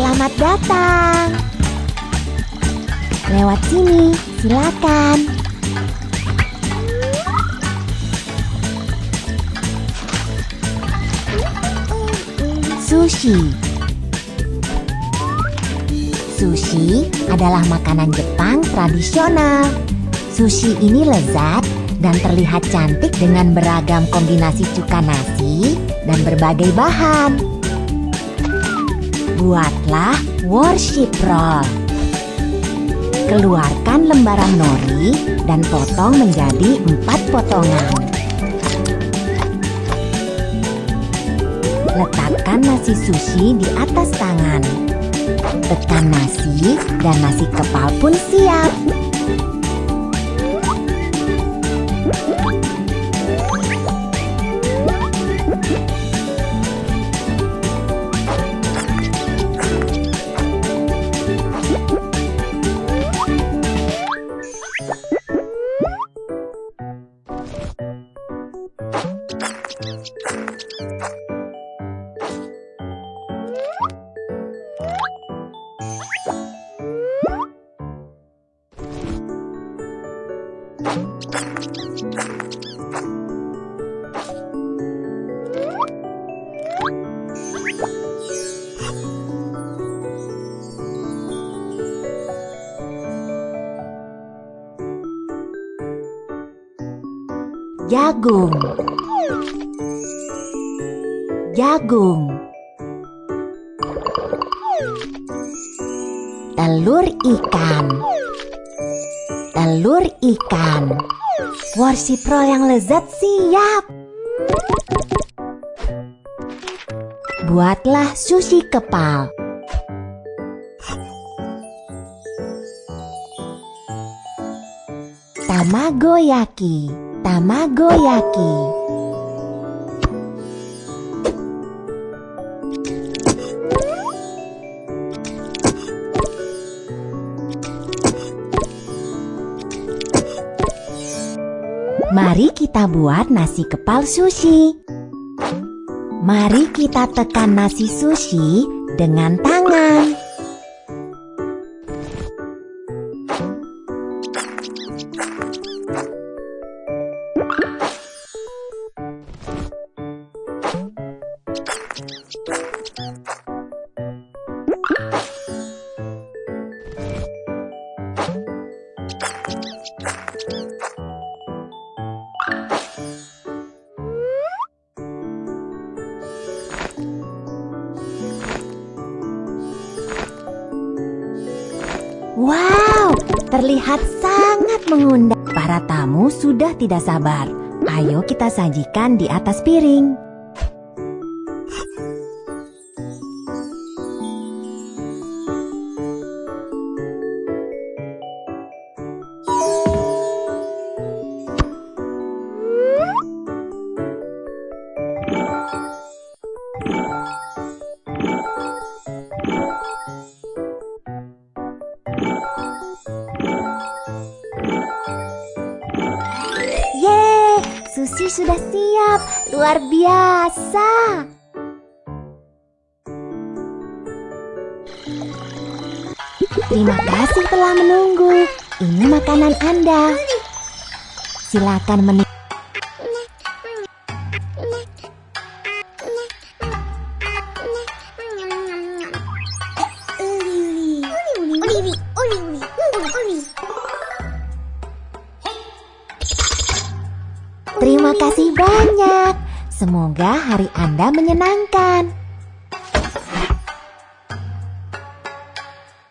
Selamat datang. Lewat sini, silakan. Sushi. Sushi adalah makanan Jepang tradisional. Sushi ini lezat dan terlihat cantik dengan beragam kombinasi cuka nasi dan berbagai bahan. Buatlah worship roll. Keluarkan lembaran nori dan potong menjadi empat potongan. Letakkan nasi sushi di atas tangan. Tekan nasi dan nasi kepal pun siap. Jagung. Jagung. Telur ikan Telur ikan. Worship roll yang lezat siap. Buatlah sushi kepal. Tamagoyaki. Tamagoyaki Mari kita buat nasi kepal sushi. Mari kita tekan nasi sushi dengan tangan terlihat sangat mengundang. Para tamu sudah tidak sabar. Ayo kita sajikan di atas piring. Sushi sudah siap. Luar biasa. Terima kasih telah menunggu. Ini makanan Anda. Silakan menikmati. Terima kasih banyak. Semoga hari Anda menyenangkan.